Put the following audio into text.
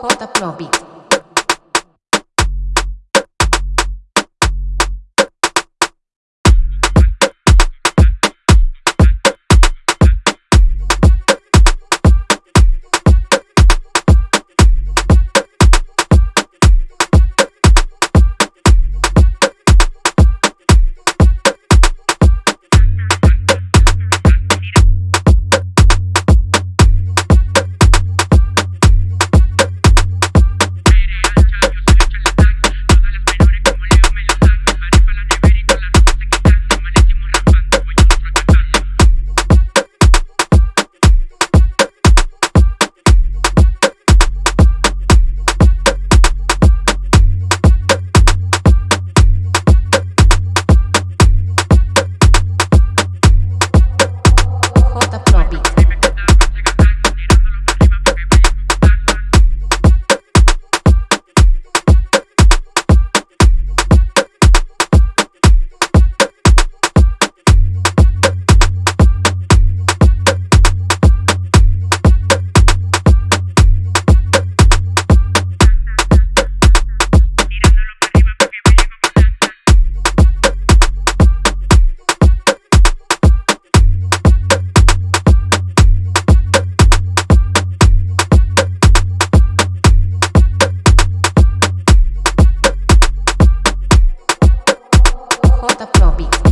J. Pro Beat. rota probi.